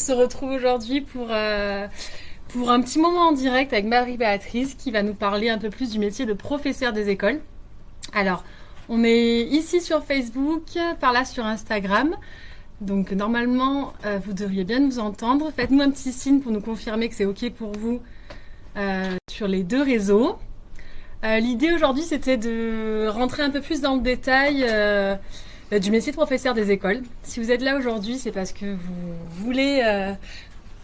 se retrouve aujourd'hui pour, euh, pour un petit moment en direct avec Marie-Béatrice qui va nous parler un peu plus du métier de professeur des écoles. Alors, on est ici sur Facebook, par là sur Instagram. Donc normalement, euh, vous devriez bien nous entendre. Faites-nous un petit signe pour nous confirmer que c'est OK pour vous euh, sur les deux réseaux. L'idée aujourd'hui, c'était de rentrer un peu plus dans le détail du métier de professeur des écoles. Si vous êtes là aujourd'hui, c'est parce que vous voulez... Euh,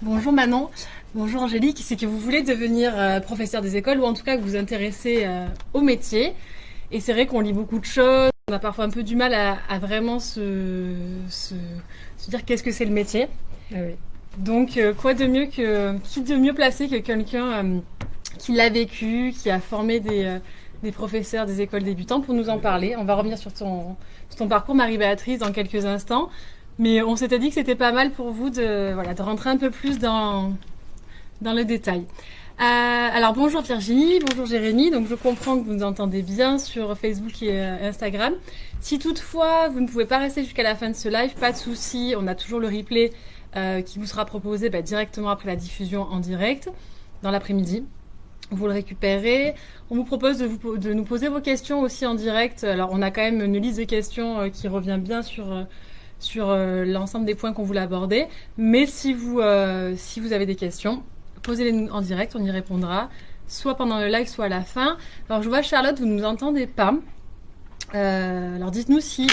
bonjour Manon, bonjour Angélique, c'est que vous voulez devenir euh, professeur des écoles ou en tout cas que vous vous intéressez au métier. Et c'est vrai qu'on lit beaucoup de choses, on a parfois un peu du mal à, vraiment se, se, dire qu'est-ce que c'est le métier. Ah Donc quoi de mieux que qui de mieux placé que quelqu'un qui l'a vécu, qui a formé des, des professeurs des écoles débutantes pour nous en parler. On va revenir sur ton, parcours, Marie-Béatrice, dans quelques instants. Mais on s'était dit que c'était pas mal pour vous de, rentrer un peu plus dans, dans le détail. Euh, alors bonjour Virginie, bonjour Jérémy. Donc je comprends que vous nous entendez bien sur Facebook et euh, Instagram. Si toutefois vous ne pouvez pas rester jusqu'à la fin de ce live, pas de souci. On a toujours le replay euh, qui vous sera proposé bah, directement après la diffusion en direct dans l'après-midi vous le récupérez. On vous propose de, nous poser vos questions aussi en direct. Alors, on a quand même une liste de questions euh, qui revient bien sur, euh, sur euh, l'ensemble des points qu'on voulait aborder. Mais si vous, si vous avez des questions, posez-les en direct, on y répondra, soit pendant le live, soit à la fin. Alors, je vois Charlotte, vous ne nous entendez pas. alors, dites-nous si,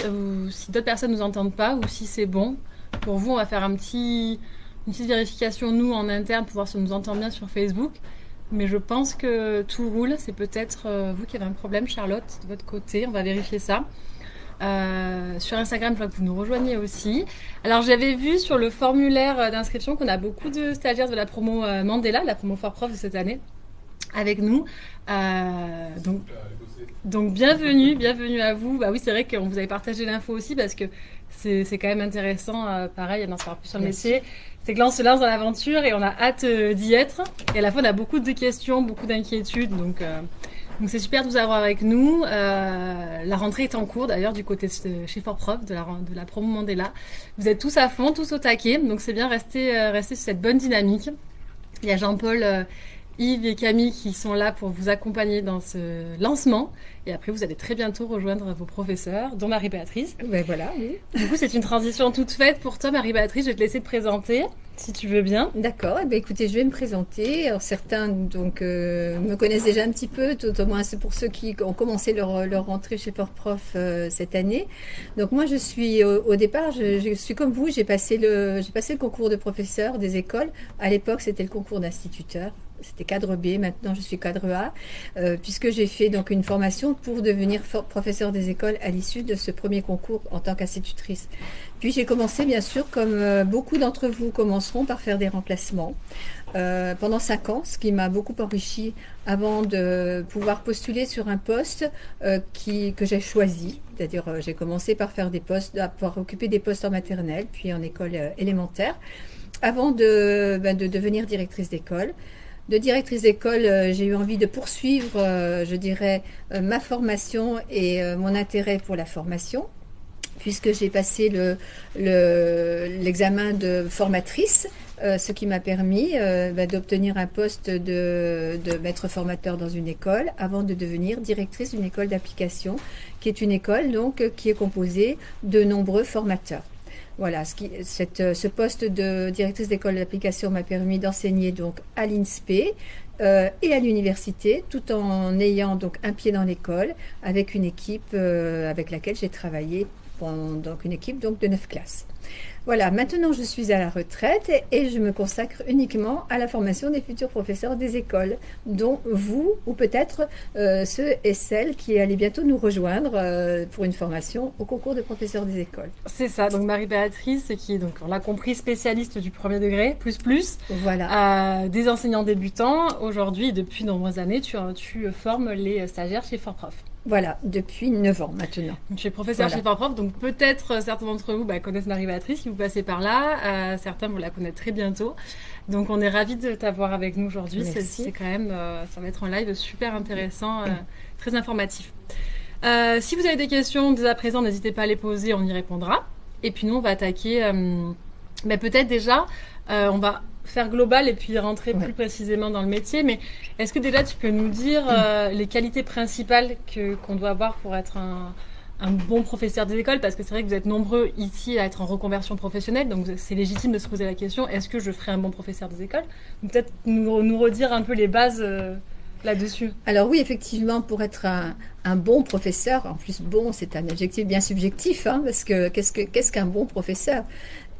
si d'autres personnes ne nous entendent pas ou si c'est bon. Pour vous, on va faire un petit, une petite vérification, nous, en interne, pour voir si on nous entend bien sur Facebook. Mais je pense que tout roule. C'est peut-être euh, vous qui avez un problème, Charlotte, de votre côté. On va vérifier ça. Euh, sur Instagram, je vois que vous nous rejoignez aussi. Alors, j'avais vu sur le formulaire d'inscription qu'on a beaucoup de stagiaires de la promo euh, Mandela, la promo Fort Prof de cette année, avec nous. donc, donc, bienvenue, bienvenue à vous. Bah oui, c'est vrai qu'on vous avait partagé l'info aussi parce que c'est quand même intéressant. pareil, d'en savoir plus sur le métier c'est que là on se lance dans l'aventure et on a hâte euh, d'y être. Et à la fois on a beaucoup de questions, beaucoup d'inquiétudes, donc euh, donc c'est super de vous avoir avec nous. Euh, la rentrée est en cours d'ailleurs du côté de chez Fort Prof de la de la promo Mandela. Vous êtes tous à fond, tous au taquet, donc c'est bien rester rester sur cette bonne dynamique. Il y a Jean-Paul Yves et Camille qui sont là pour vous accompagner dans ce lancement. Et après, vous allez très bientôt rejoindre vos professeurs, dont Marie-Béatrice. Ben voilà, oui. Du coup, c'est une transition toute faite pour toi, Marie-Béatrice. Je vais te laisser te présenter, si tu veux bien. D'accord. Eh ben, écoutez, je vais me présenter. Alors, certains donc, euh, me connaissent déjà un petit peu, tout au moins c'est pour ceux qui ont commencé leur, leur rentrée chez Port Prof euh, cette année. Donc, moi, je suis au, départ, je, je, suis comme vous, j'ai passé, le, passé le concours de professeur des écoles. À l'époque, c'était le concours d'instituteur c'était cadre B, maintenant je suis cadre A, euh, puisque j'ai fait donc une formation pour devenir professeur des écoles à l'issue de ce premier concours en tant qu'institutrice. Puis j'ai commencé bien sûr, comme euh, beaucoup d'entre vous commenceront, par faire des remplacements euh, pendant cinq ans, ce qui m'a beaucoup enrichi avant de pouvoir postuler sur un poste qui, que j'ai choisi. C'est-à-dire j'ai commencé par faire des postes, à pouvoir occuper des postes en maternelle, puis en école élémentaire, avant ben, de devenir directrice d'école de directrice d'école, euh, j'ai eu envie de poursuivre, euh, je dirais, euh, ma formation et mon intérêt pour la formation, puisque j'ai passé l'examen le, de formatrice, ce qui m'a permis bah, d'obtenir un poste de, maître formateur dans une école avant de devenir directrice d'une école d'application, qui est une école donc qui est composée de nombreux formateurs. Voilà, euh, ce poste de directrice d'école d'application m'a permis d'enseigner donc à l'INSPE euh, et à l'université, tout en ayant donc un pied dans l'école, avec une équipe euh, avec laquelle j'ai travaillé, donc une équipe donc de neuf classes. Voilà, maintenant je suis à la retraite et je me consacre uniquement à la formation des futurs professeurs des écoles, dont vous ou peut-être euh, ceux et celles qui allaient bientôt nous rejoindre euh, pour une formation au concours de professeurs des écoles. C'est ça, donc Marie-Béatrice, qui est donc, on l'a compris, spécialiste du premier degré, plus plus, voilà. des enseignants débutants. Aujourd'hui, depuis de nombreuses années, tu, tu formes les stagiaires chez Fort Prof. Voilà, depuis 9 ans maintenant. Donc, je professeur chez Fort Prof, donc peut-être euh, certains d'entre vous bah, connaissent Marie-Béatrice si vous passez par là. Euh, certains vont la connaître très bientôt. Donc on est ravis de t'avoir avec nous aujourd'hui. C'est quand même, euh, ça va être un live super intéressant, très informatif. si vous avez des questions dès à présent, n'hésitez pas à les poser, on y répondra. Et puis nous, on va attaquer Mais peut-être déjà, on va faire global et puis rentrer plus précisément dans le métier. Mais est-ce que déjà tu peux nous dire les qualités principales que qu'on doit avoir pour être un, un bon professeur des écoles? Parce que c'est vrai que vous êtes nombreux ici à être en reconversion professionnelle, donc c'est légitime de se poser la question est-ce que je ferai un bon professeur des écoles? Peut-être nous, nous, redire un peu les bases euh, là-dessus. Alors oui, effectivement, pour être un, un bon professeur, en plus bon, c'est un adjectif bien subjectif, hein, parce que qu'est-ce qu'un ce qu'un bon professeur?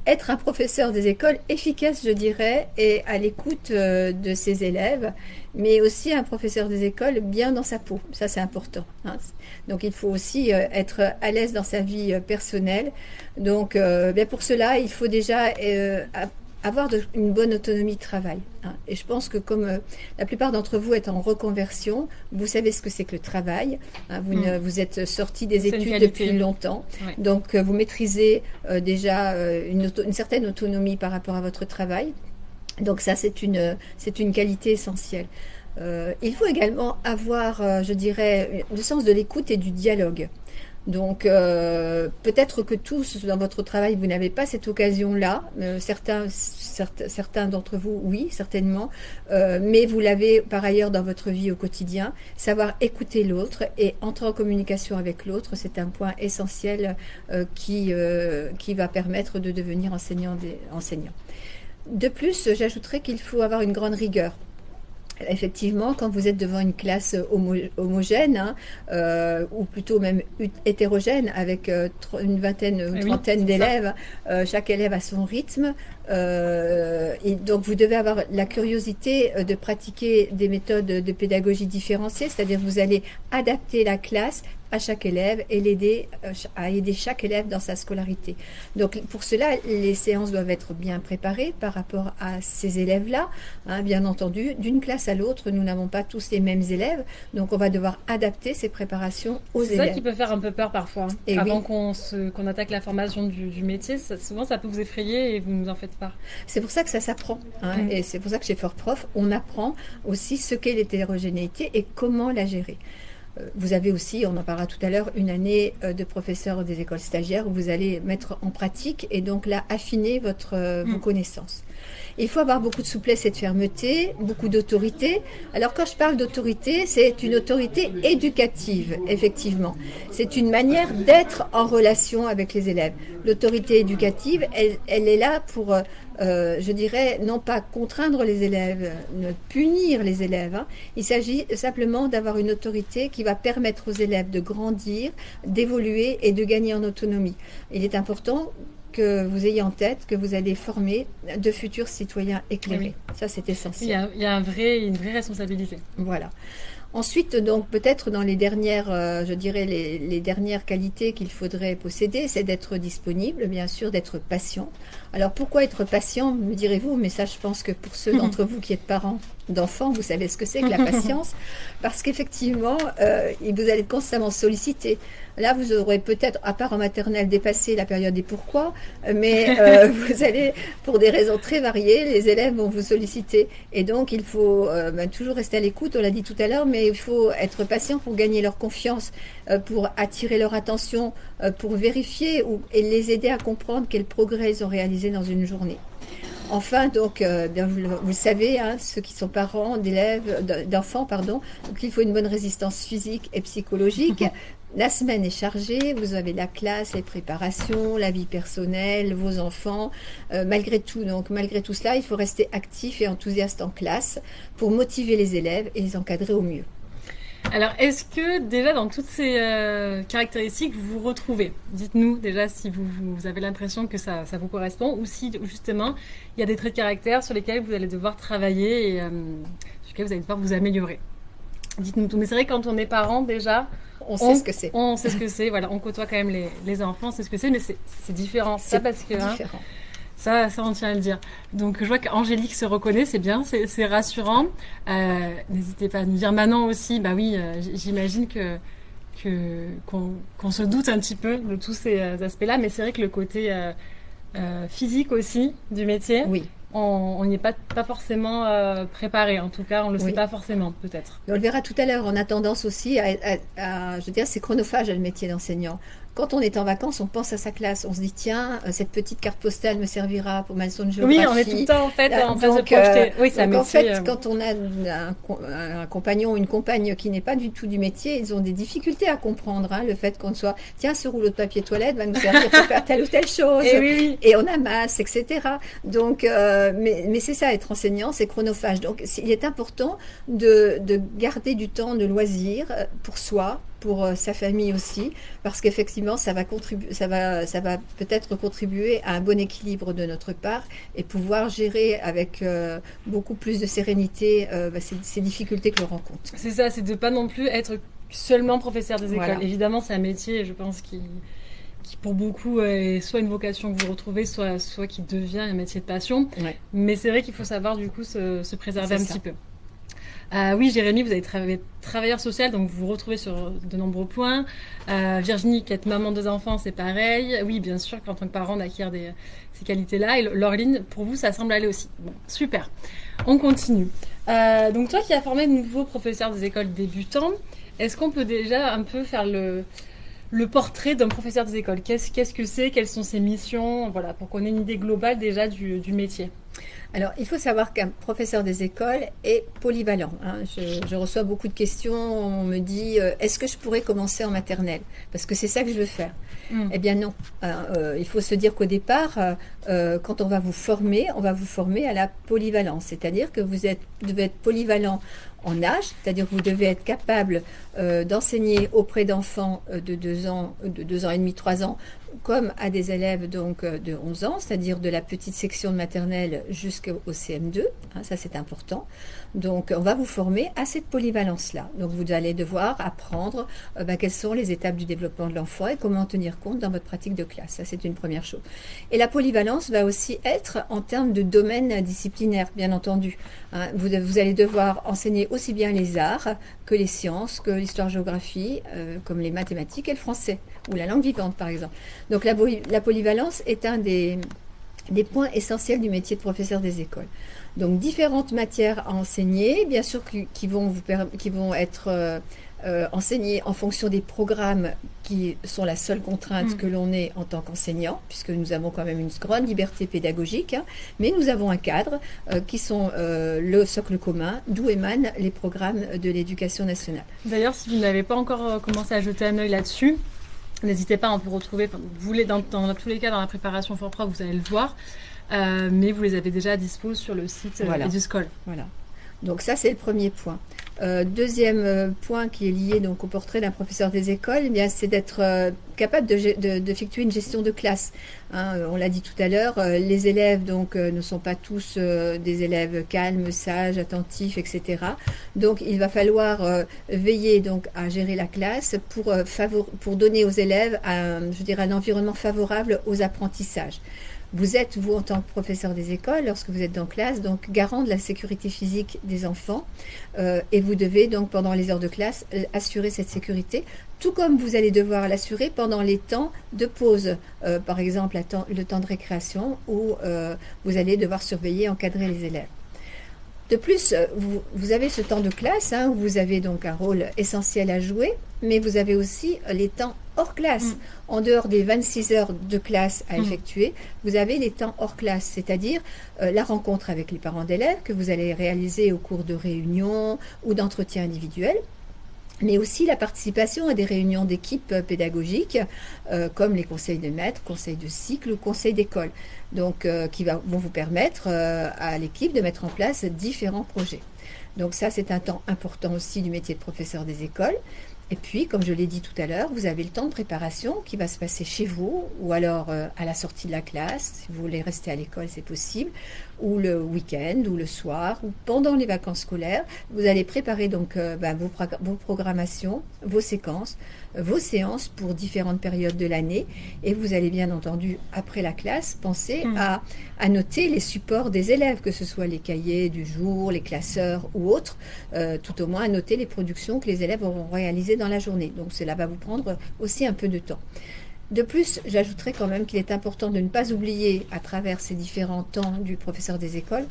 Être un professeur des écoles efficace, je dirais, et à l'écoute euh, de ses élèves, mais aussi un professeur des écoles bien dans sa peau. Ça, c'est important. Hein. Donc, il faut aussi euh, être à l'aise dans sa vie euh, personnelle. Donc, bien pour cela, il faut déjà avoir une bonne autonomie de travail. Hein. Et je pense que comme euh, la plupart d'entre vous êtes en reconversion, vous savez ce que c'est que le travail. Hein. vous, mm. vous, êtes sorti des études depuis longtemps. Donc euh, vous maîtrisez euh, déjà une, une, certaine autonomie par rapport à votre travail. Donc ça, c'est une, c'est une qualité essentielle. il faut également avoir, je dirais, le sens de l'écoute et du dialogue. Donc euh, peut-être que tous dans votre travail vous n'avez pas cette occasion-là. Euh, certains, certains, d'entre vous, oui, certainement. Euh, mais vous l'avez par ailleurs dans votre vie au quotidien. Savoir écouter l'autre et entrer en communication avec l'autre, c'est un point essentiel qui qui va permettre de devenir enseignant. Des, enseignant. De plus, j'ajouterais qu'il faut avoir une grande rigueur effectivement, quand vous êtes devant une classe homogène, hein, euh, ou plutôt même hétérogène, avec euh, une vingtaine ou une trentaine d'élèves, euh, chaque élève a son rythme, et donc vous devez avoir la curiosité de pratiquer des méthodes de pédagogie différenciées, c'est-à-dire vous allez adapter la classe à chaque élève et l'aider euh, à aider chaque élève dans sa scolarité. Donc pour cela, les séances doivent être bien préparées par rapport à ces élèves-là. Hein, bien entendu, d'une classe à l'autre, nous n'avons pas tous les mêmes élèves, donc on va devoir adapter ces préparations aux élèves. C'est ça qui peut faire un peu peur parfois. Hein. Et Avant qu'on attaque la formation du, métier, souvent ça peut vous effrayer et vous ne nous en faites pas. C'est pour ça que ça s'apprend. Hein, mm. Et c'est pour ça que chez Fort Prof, on apprend aussi ce qu'est l'hétérogénéité et comment la gérer. Vous avez aussi, on en parlera tout à l'heure, une année euh, de professeur des écoles stagiaires où vous allez mettre en pratique et donc là affiner votre, euh, vos mm. connaissances. Il faut avoir beaucoup de souplesse et de fermeté, beaucoup d'autorité. Alors quand je parle d'autorité, c'est une autorité éducative, effectivement. C'est une manière d'être en relation avec les élèves. L'autorité éducative, elle, est là pour, euh, je dirais, non pas contraindre les élèves, ne punir les élèves. Hein. Il s'agit simplement d'avoir une autorité qui va permettre aux élèves de grandir, d'évoluer et de gagner en autonomie. Il est important que vous ayez en tête que vous allez former de futurs citoyens éclairés. Ça, c'est essentiel. Il y a, un vrai, une vraie responsabilité. Voilà. Ensuite, donc peut-être dans les dernières, euh, je dirais les, dernières qualités qu'il faudrait posséder, c'est d'être disponible, bien sûr, d'être patient. Alors pourquoi être patient, me direz-vous? Mais ça, je pense que pour ceux d'entre vous qui êtes parents d'enfants, vous savez ce que c'est que la patience, parce qu'effectivement, euh, vous allez constamment solliciter. Là, vous aurez peut-être, à part en maternelle, dépassé la période des pourquoi, mais euh, vous allez, pour des raisons très variées, les élèves vont vous solliciter. Et donc, il faut euh, ben, toujours rester à l'écoute, on l'a dit tout à l'heure, mais il faut être patient pour gagner leur confiance, pour attirer leur attention, pour vérifier ou, et les aider à comprendre quel progrès ils ont dans une journée. Enfin, donc, bien, vous, vous, le savez, hein, ceux qui sont parents d'élèves, d'enfants, pardon, donc il faut une bonne résistance physique et psychologique. La semaine est chargée, vous avez la classe, les préparations, la vie personnelle, vos enfants. Euh, malgré tout, donc malgré tout cela, il faut rester actif et enthousiaste en classe pour motiver les élèves et les encadrer au mieux. Alors, est-ce que déjà dans toutes ces euh, caractéristiques, vous vous retrouvez? Dites-nous déjà si vous, vous avez l'impression que ça, ça, vous correspond ou si justement il y a des traits de caractère sur lesquels vous allez devoir travailler et euh, sur lesquels vous allez devoir vous améliorer. Dites-nous tout. Mais c'est vrai quand on est parent déjà, on sait ce que c'est. On sait ce que c'est, voilà, on côtoie quand même les, les enfants, on sait ce que c'est, mais c'est différent. Ça parce que hein, ça, ça on tient à le dire. Donc je vois qu'Angélique se reconnaît, c'est bien, c'est rassurant. Euh, n'hésitez pas à nous dire maintenant aussi, bah oui, euh, j'imagine que qu'on se doute un petit peu de tous ces euh, aspects-là, mais c'est vrai que le côté physique aussi du métier. Oui on n'y est pas, pas forcément euh, préparé. En tout cas, on ne le sait pas forcément, peut-être. On le verra tout à l'heure. On a tendance aussi à, je veux dire, c'est chronophage le métier d'enseignant. Quand on est en vacances, on pense à sa classe. On se dit, tiens, euh, cette petite carte postale me servira pour ma leçon de géographie. Oui, on est tout le temps en fait en train de projeter. euh, Oui, ça donc, en fait, euh, quand on a un, co- un compagnon ou une compagne qui n'est pas du tout du métier, ils ont des difficultés à comprendre hein, le fait qu'on soit, tiens, ce rouleau de papier toilette va nous servir pour faire telle ou telle chose. Et oui, oui. Et on amasse, etc. Donc, euh, mais, mais c'est ça, être enseignant, c'est chronophage. Donc, il est important de, de garder du temps de loisir euh, pour soi, pour euh, sa famille aussi, parce qu'effectivement, ça va contribuer, ça va, ça va peut-être contribuer à un bon équilibre de notre part et pouvoir gérer avec euh, beaucoup plus de sérénité euh, bah, ces, ces difficultés que l'on rencontre. C'est ça, c'est de pas non plus être seulement professeur des écoles. Voilà. Évidemment, c'est un métier, je pense, qui, qui pour beaucoup est soit une vocation que vous retrouvez, soit, soit qui devient un métier de passion. Ouais. Mais c'est vrai qu'il faut savoir du coup se, se préserver un ça. petit peu. Euh, oui, Jérémy, vous avez travaillé travailleur social, donc vous vous retrouvez sur de nombreux points. Euh, Virginie, qui est maman de deux enfants, c'est pareil. Oui, bien sûr qu'en tant que parent, on acquiert ces qualités-là. Et Laureline, pour vous, ça semble aller aussi. Bon, super. On continue. Euh, donc toi qui as formé de nouveaux professeurs des écoles débutants, est-ce qu'on peut déjà un peu faire le, portrait d'un professeur des écoles? Qu'est-ce que c'est? Quelles sont ses missions? Voilà, pour qu'on ait une idée globale déjà du métier. Alors, il faut savoir qu'un professeur des écoles est polyvalent. hein. Je, je reçois beaucoup de questions. On me dit euh, est-ce que je pourrais commencer en maternelle? Parce que c'est ça que je veux faire. Mm. Eh bien, non. Euh, euh, il faut se dire qu'au départ, euh, quand on va vous former, on va vous former à la polyvalence. C'est-à-dire que vous êtes, devez être polyvalent en âge, c'est-à-dire que vous devez être capable euh, d'enseigner auprès d'enfants euh, de 2 ans, de 2 ans et demi, 3 ans, comme à des élèves donc euh, de 11 ans, c'est-à-dire de la petite section de maternelle jusqu'au CM2. hein, ça, c'est important. Donc, on va vous former à cette polyvalence-là. Donc, vous allez devoir apprendre euh, bah, quelles sont les étapes du développement de l'enfant et comment en tenir compte dans votre pratique de classe. Ça, c'est une première chose. Et la polyvalence va aussi être en termes de domaine disciplinaire, bien entendu. Hein, vous, vous allez devoir enseigner aussi bien les arts que les sciences, que l'histoire-géographie, euh, comme les mathématiques et le français, ou la langue vivante, par exemple. Donc, la, la polyvalence est un des, des points essentiels du métier de professeur des écoles. Donc différentes matières à enseigner, bien sûr qui, vont, vous qui vont être euh, euh, enseignées en fonction des programmes qui sont la seule contrainte Mm. que l'on ait en tant qu'enseignant, puisque nous avons quand même une grande liberté pédagogique, hein, mais nous avons un cadre euh, qui sont euh, le socle commun, d'où émanent les programmes de l'éducation nationale. D'ailleurs, si vous n'avez pas encore commencé à jeter un œil là-dessus, n'hésitez pas, on peut retrouver, enfin, vous les, dans, dans tous les cas, dans la préparation Fort Prof, vous allez le voir, mais vous les avez déjà à dispo sur le site Voilà. EduScol. Voilà. Donc ça, c'est le premier point. Euh, deuxième euh, point qui est lié donc au portrait d'un professeur des écoles, eh bien, c'est d'être euh, capable de gé- de- d'effectuer une gestion de classe. Hein, on l'a dit tout à l'heure, les élèves donc ne sont pas tous des élèves calmes, sages, attentifs, etc. Donc il va falloir veiller donc à gérer la classe pour pour donner aux élèves un, je dirais un environnement favorable aux apprentissages. Vous êtes, vous, en tant que professeur des écoles, lorsque vous êtes en classe, donc garant de la sécurité physique des enfants, euh, et vous devez donc, pendant les heures de classe, euh, assurer cette sécurité, tout comme vous allez devoir l'assurer pendant les temps de pause, euh, par exemple le temps de récréation, où vous allez devoir surveiller, encadrer les élèves. De plus, vous, avez ce temps de classe, hein, où vous avez donc un rôle essentiel à jouer, mais vous avez aussi les temps hors classe. Mm. En dehors des 26 heures de classe à Mm. effectuer, vous avez les temps hors classe, c'est-à-dire euh, la rencontre avec les parents d'élèves que vous allez réaliser au cours de réunions ou d'entretiens individuels mais aussi la participation à des réunions d'équipe euh, pédagogiques, euh, comme les conseils de maître, conseils de cycle ou conseils d'école, donc euh, qui va- vont vous permettre euh, à l'équipe de mettre en place différents projets. Donc ça, c'est un temps important aussi du métier de professeur des écoles. Et puis, comme je l'ai dit tout à l'heure, vous avez le temps de préparation qui va se passer chez vous, ou alors euh, à la sortie de la classe, si vous voulez rester à l'école, c'est possible, ou le week-end, ou le soir, ou pendant les vacances scolaires. Vous allez préparer donc euh, bah, vos, prog- vos programmations, vos séquences, euh, vos séances pour différentes périodes de l'année, et vous allez bien entendu, après la classe, penser Mm. à, à noter les supports des élèves, que ce soit les cahiers du jour, les classeurs ou autres, euh, tout au moins à noter les productions que les élèves auront réalisées dans la journée. Donc cela va vous prendre aussi un peu de temps. De plus, j'ajouterais quand même qu'il est important de ne pas oublier, à travers ces différents temps du professeur des écoles,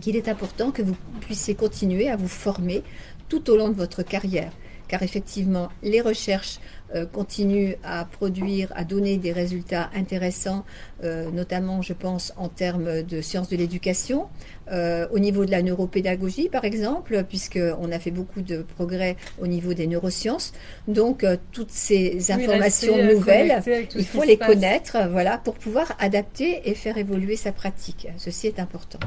qu'il est important que vous puissiez continuer à vous former tout au long de votre carrière. car effectivement, les recherches euh, continuent à produire, à donner des résultats intéressants, euh, notamment, je pense, en termes de sciences de l'éducation, euh, au niveau de la neuropédagogie, par exemple, puisqu'on a fait beaucoup de progrès au niveau des neurosciences. Donc, toutes ces informations nouvelles, il faut les connaître, voilà, pour pouvoir adapter et faire évoluer sa pratique. Ceci est important.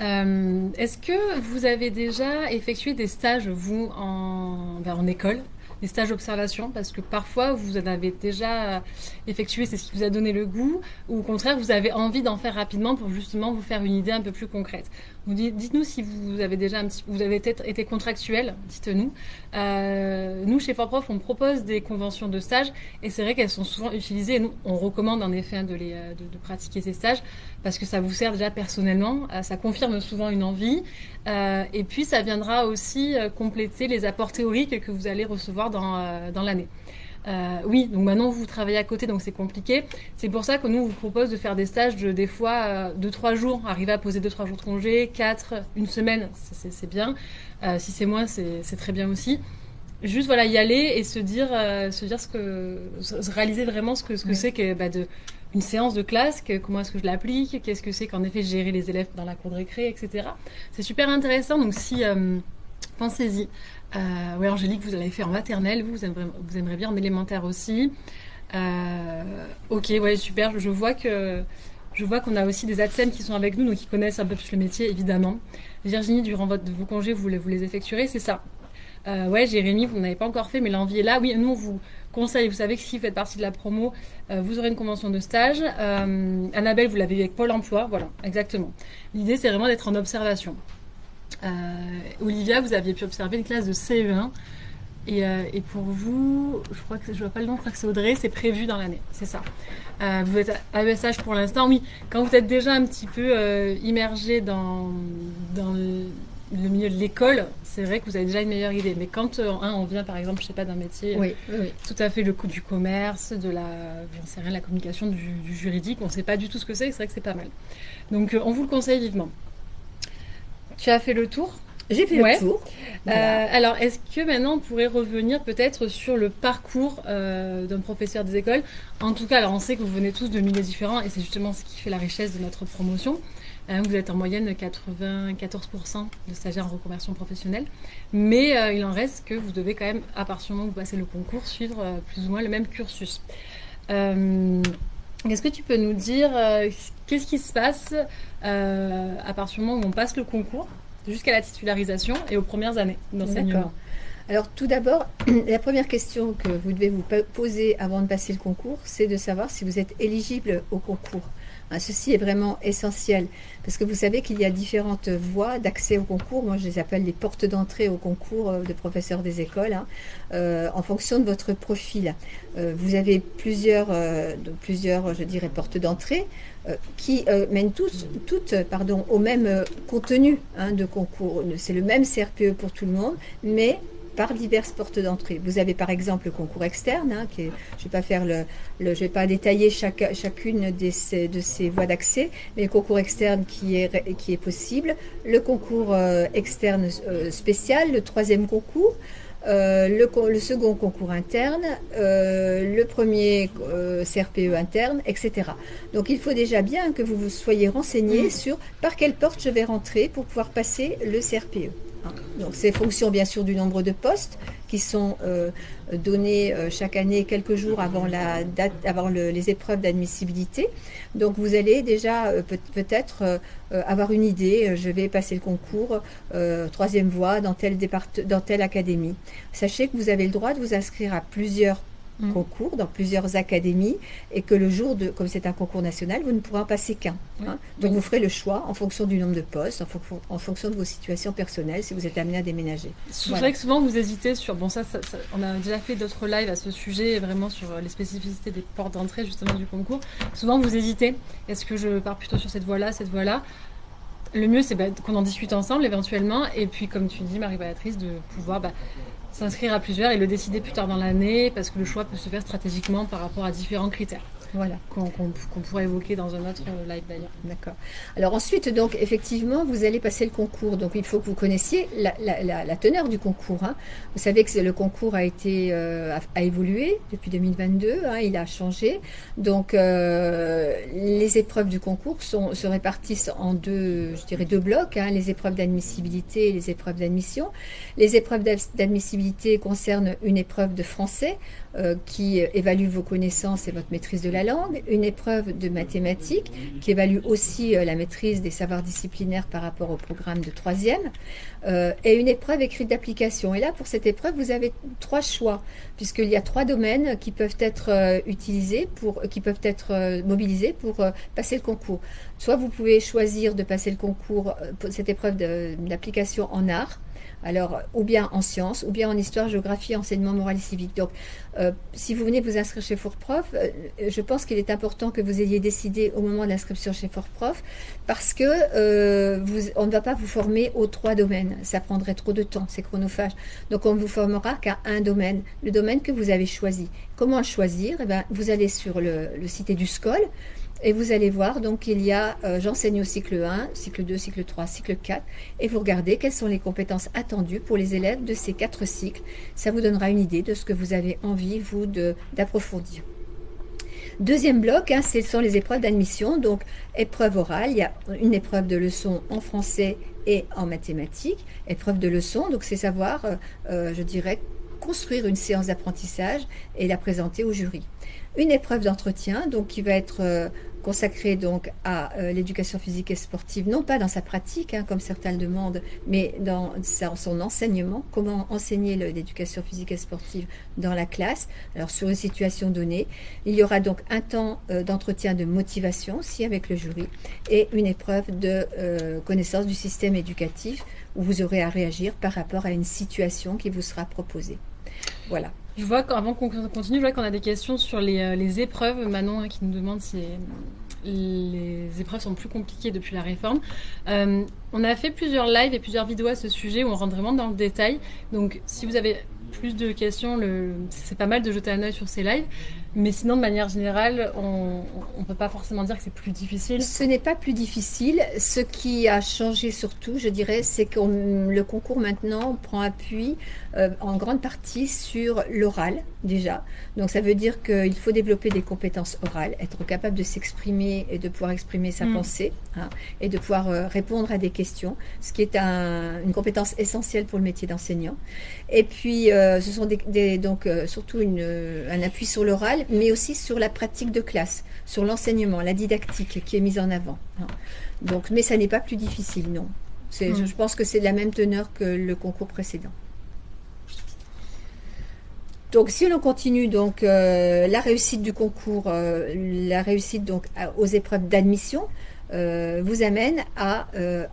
Est-ce que vous avez déjà effectué des stages, vous, en, ben, en école? Stages d'observation parce que parfois vous en avez déjà effectué, c'est ce qui vous a donné le goût, ou au contraire vous avez envie d'en faire rapidement pour justement vous faire une idée un peu plus concrète. Dites-nous si vous avez déjà un petit, vous avez été contractuel, dites-nous. Euh, nous, chez ForProf, on propose des conventions de stage et c'est vrai qu'elles sont souvent utilisées. Nous, on recommande en effet de, les, euh, de, pratiquer ces stages parce que ça vous sert déjà personnellement, euh, ça confirme souvent une envie et puis ça viendra aussi compléter les apports théoriques que vous allez recevoir dans l'année. Euh, oui, donc maintenant vous travaillez à côté, donc c'est compliqué. C'est pour ça que nous on vous propose de faire des stages de des fois 2-3 euh, jours, arriver à poser 2-3 jours de congé, 4, une semaine, c'est bien. Euh, si c'est moins, c'est très bien aussi. Juste voilà, y aller et se dire, se dire ce que, se réaliser vraiment ce que ce que c'est que bah, de une séance de classe, que, comment est-ce que je l'applique, qu'est-ce que c'est qu'en effet gérer les élèves dans la cour de récré, etc. C'est super intéressant. Donc si pensez-y. Euh, oui, Angélique, vous l'avez fait en maternelle, vous, vous aimeriez, bien en élémentaire aussi. Euh, ok, ouais, super. Je vois que je vois qu'on a aussi des ATSEM qui sont avec nous, donc qui connaissent un peu plus le métier, évidemment. Virginie, durant votre, vos congés, vous, vous les effectuerez, c'est ça euh, Ouais, Jérémy, vous n'avez pas encore fait, mais l'envie est là. Oui, nous, on vous conseille, vous savez que si vous faites partie de la promo, euh, vous aurez une convention de stage. Euh, Annabelle, vous l'avez avec Pôle emploi, voilà, exactement. L'idée, c'est vraiment d'être en observation. Euh, Olivia, vous aviez pu observer une classe de CE1. Euh, et, pour vous, je crois que je vois pas le nom, je crois que c'est Audrey, c'est prévu dans l'année, c'est ça. Euh, vous êtes à ESH pour l'instant, oui. Quand vous êtes déjà un petit peu immergé dans, dans le, milieu de l'école, c'est vrai que vous avez déjà une meilleure idée. Mais quand on vient par exemple, je sais pas, d'un métier tout à fait le coup du commerce, de la, sais rien, la communication, du, du juridique, on ne sait pas du tout ce que c'est, c'est vrai que c'est pas mal. Donc on vous le conseille vivement. Tu as fait le tour j'ai fait le tour. Euh, alors, est-ce que maintenant on pourrait revenir peut-être sur le parcours euh, d'un professeur des écoles? En tout cas, alors on sait que vous venez tous de milieux différents et c'est justement ce qui fait la richesse de notre promotion. Euh, vous êtes en moyenne 94% de stagiaires en reconversion professionnelle, mais il en reste que vous devez quand même, à partir du moment où vous passez le concours, suivre plus ou moins le même cursus. Est-ce que tu peux nous dire qu'est-ce qui se passe euh, à partir du moment où on passe le concours jusqu'à la titularisation et aux premières années d'enseignement? Alors tout d'abord, la première question que vous devez vous poser avant de passer le concours, c'est de savoir si vous êtes éligible au concours. Hein, ceci est vraiment essentiel parce que vous savez qu'il y a différentes voies d'accès au concours. Moi, je les appelle les portes d'entrée au concours euh, de professeurs des écoles hein, euh, en fonction de votre profil. Euh, vous avez plusieurs, plusieurs, je dirais, portes d'entrée qui mènent tous, toutes pardon, au même contenu hein, de concours. C'est le même CRPE pour tout le monde, mais par diverses portes d'entrée. Vous avez par exemple le concours externe, hein, qui je ne vais pas faire le, je vais pas détailler chaque, chacune de ces, de ces voies d'accès, mais le concours externe qui est, qui est possible, le concours euh, externe euh, spécial, le troisième concours. Euh, le, le, second concours interne, le premier CRPE interne, etc. Donc il faut déjà bien que vous vous soyez renseigné mmh. sur par quelle porte je vais rentrer pour pouvoir passer le CRPE. Donc c'est fonction bien sûr du nombre de postes qui sont euh, donnés euh, chaque année quelques jours avant, la date, avant les épreuves d'admissibilité. Donc vous allez déjà euh, peut-être avoir une idée, je vais passer le concours troisième voie dans telle, dans telle académie. Sachez que vous avez le droit de vous inscrire à plusieurs Mm. concours dans plusieurs académies et que le jour de, comme c'est un concours national, vous ne pourrez en passer qu'un. Hein. Donc vous ferez le choix en fonction du nombre de postes, en, fonction de vos situations personnelles, si vous êtes amené à déménager. C'est vrai que souvent vous hésitez sur, bon ça, on a déjà fait d'autres lives à ce sujet, vraiment sur les spécificités des portes d'entrée justement du concours. Souvent vous hésitez, est-ce que je pars plutôt sur cette voie-là, cette voie-là? Le mieux, c'est bah, qu'on en discute ensemble éventuellement. Et puis, comme tu dis, Marie-Béatrice, de pouvoir bah, s'inscrire à plusieurs et le décider plus tard dans l'année parce que le choix peut se faire stratégiquement par rapport à différents critères. Voilà. qu'on pourrait évoquer dans un autre live d'ailleurs. D'accord. Alors ensuite, donc effectivement, vous allez passer le concours. Donc il faut que vous connaissiez la, teneur du concours. Hein. Vous savez que le concours a été euh, a, évolué depuis 2022. Hein, il a changé. Donc euh, les épreuves du concours sont, se répartissent en deux, je dirais deux blocs. Hein, les épreuves d'admissibilité et les épreuves d'admission. Les épreuves d'admissibilité concernent une épreuve de français euh, qui évalue vos connaissances et votre maîtrise de la langue, une épreuve de mathématiques qui évalue aussi euh, la maîtrise des savoirs disciplinaires par rapport au programme de troisième, euh, et une épreuve écrite d'application. Et là, pour cette épreuve, vous avez trois choix, puisqu'il y a trois domaines qui peuvent être utilisés, pour, qui peuvent être mobilisés pour passer le concours. Soit vous pouvez choisir de passer le concours, cette épreuve d'application en art, alors, ou bien en sciences, ou bien en histoire, géographie, enseignement moral et civique. Donc, euh, si vous venez vous inscrire chez Fortprof, euh, je pense qu'il est important que vous ayez décidé au moment de l'inscription chez Fortprof, parce que euh, on ne va pas vous former aux trois domaines. Ça prendrait trop de temps, c'est chronophage. Donc, on ne vous formera qu'à un domaine, le domaine que vous avez choisi. Comment choisir? Eh bien, Vous allez sur le, le site du SCOL. Et vous allez voir, donc il y a euh, j'enseigne au cycle 1, cycle 2, cycle 3, cycle 4, et vous regardez quelles sont les compétences attendues pour les élèves de ces quatre cycles. Ça vous donnera une idée de ce que vous avez envie, vous, d'approfondir. Deuxième bloc, hein, ce sont les épreuves d'admission. Donc, épreuve orale, il y a une épreuve de leçon en français et en mathématiques. Épreuve de leçon, donc c'est savoir, euh, euh, je dirais, construire une séance d'apprentissage et la présenter au jury. Une épreuve d'entretien, donc qui va être consacré donc à euh, l'éducation physique et sportive, non pas dans sa pratique, hein, comme certains le demandent, mais dans son enseignement, comment enseigner l'éducation physique et sportive dans la classe, alors sur une situation donnée. Il y aura donc un temps euh, d'entretien de motivation aussi avec le jury et une épreuve de euh, connaissance du système éducatif où vous aurez à réagir par rapport à une situation qui vous sera proposée. Voilà. Je vois qu'avant qu'on continue, je vois qu'on a des questions sur les, euh, épreuves. Manon hein, qui nous demande si les épreuves sont plus compliquées depuis la réforme. Euh, on a fait plusieurs lives et plusieurs vidéos à ce sujet où on rentre vraiment dans le détail. Donc si vous avez plus de questions, c'est pas mal de jeter un œil sur ces lives. Mais sinon, de manière générale, on ne peut pas forcément dire que c'est plus difficile. Ce n'est pas plus difficile. Ce qui a changé surtout, je dirais, c'est que le concours maintenant prend appui euh, en grande partie sur l'oral déjà. Donc ça veut dire qu'il faut développer des compétences orales, être capable de s'exprimer et de pouvoir exprimer sa mm. pensée hein, et de pouvoir euh, répondre à des questions, ce qui est une compétence essentielle pour le métier d'enseignant. Et puis, euh, ce sont des, donc surtout une, un appui sur l'oral mais aussi sur la pratique de classe, sur l'enseignement, la didactique qui est mise en avant. Hein. Donc, mais ça n'est pas plus difficile, non. Mm. Je, pense que c'est de la même teneur que le concours précédent. Donc, si l'on continue, donc euh, la réussite du concours, euh, la réussite donc aux épreuves d'admission, euh, vous amène à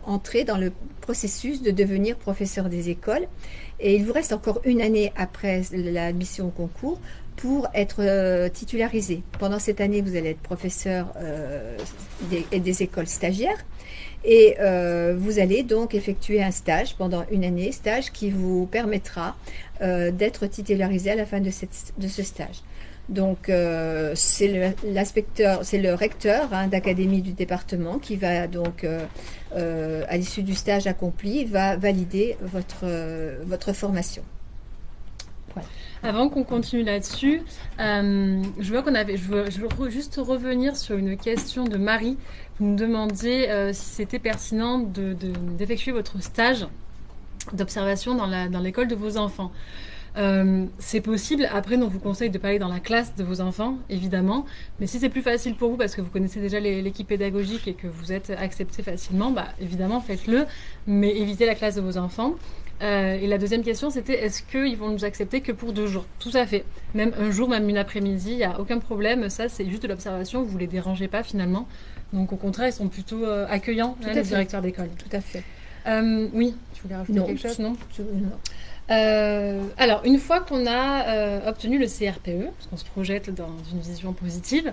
entrer dans le processus de devenir professeur des écoles. Et il vous reste encore une année après l'admission au concours pour être euh, titularisé. Pendant cette année, vous allez être professeur euh, des, écoles stagiaires et euh, vous allez donc effectuer un stage pendant une année, stage qui vous permettra d'être titularisé à la fin de, ce stage. Donc c'est c'est le recteur hein, d'académie du département qui va donc, à l'issue du stage accompli, va valider votre formation. Avant qu'on continue là-dessus, euh, je vois qu'on avait, je veux, juste revenir sur une question de Marie. Vous nous demandiez euh, si c'était pertinent d'effectuer votre stage d'observation dans l'école de vos enfants. Euh, c'est possible. Après, on vous conseille de pas aller dans la classe de vos enfants, évidemment. Mais si c'est plus facile pour vous parce que vous connaissez déjà l'équipe pédagogique et que vous êtes accepté facilement, bah, évidemment, faites-le. Mais évitez la classe de vos enfants. Euh, et la deuxième question, c'était est-ce qu'ils vont nous accepter que pour deux jours? Tout à fait. Même un jour, même une après-midi, il n'y a aucun problème. Ça, c'est juste de l'observation. Vous ne les dérangez pas finalement. Donc, au contraire, ils sont plutôt euh, accueillants, hein, les directeurs d'école. Tout à fait. Euh, oui, tu voulais rajouter quelque chose? Non. alors, une fois qu'on a obtenu le CRPE, parce qu'on se projette dans une vision positive,